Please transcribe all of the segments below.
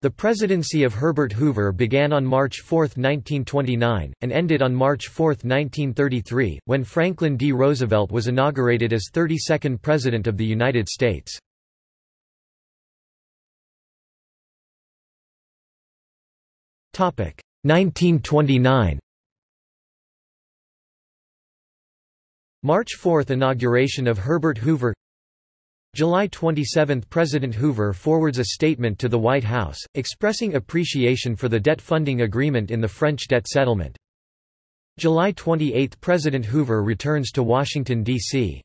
The presidency of Herbert Hoover began on March 4, 1929, and ended on March 4, 1933, when Franklin D. Roosevelt was inaugurated as 32nd President of the United States. Topic 1929. March 4 – Inauguration of Herbert Hoover July 27 – President Hoover forwards a statement to the White House, expressing appreciation for the debt funding agreement in the French debt settlement. July 28 – President Hoover returns to Washington, D.C.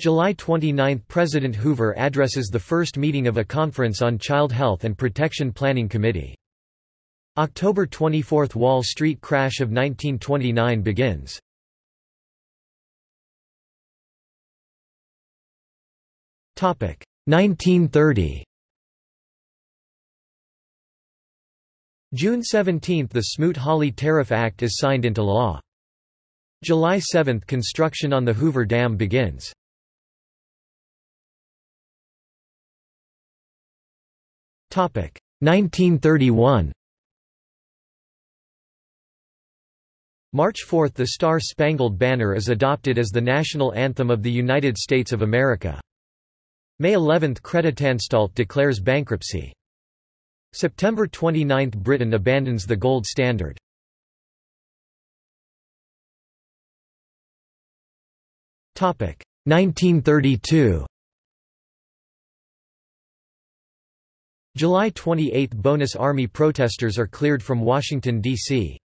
July 29 – President Hoover addresses the first meeting of a Conference on Child Health and Protection Planning Committee. October 24 – Wall Street crash of 1929 begins. 1930 June 17 – The Smoot-Hawley Tariff Act is signed into law. July 7 – Construction on the Hoover Dam begins. Topic 1931 March 4 – The Star-Spangled Banner is adopted as the national anthem of the United States of America. May 11 – Creditanstalt declares bankruptcy. September 29 – Britain abandons the gold standard. Topic 1932 July 28 – Bonus Army protesters are cleared from Washington, D.C.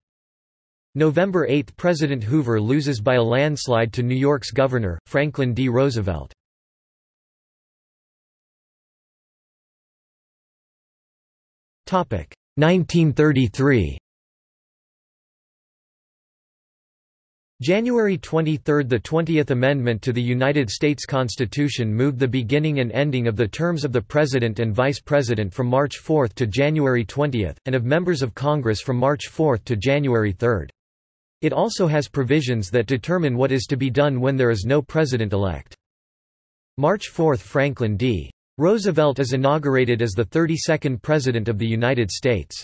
November 8 – President Hoover loses by a landslide to New York's governor, Franklin D. Roosevelt. 1933 January 23 – The 20th Amendment to the United States Constitution moved the beginning and ending of the terms of the President and Vice President from March 4 to January 20, and of members of Congress from March 4 to January 3. It also has provisions that determine what is to be done when there is no president-elect. March 4 – Franklin D. Roosevelt is inaugurated as the 32nd President of the United States.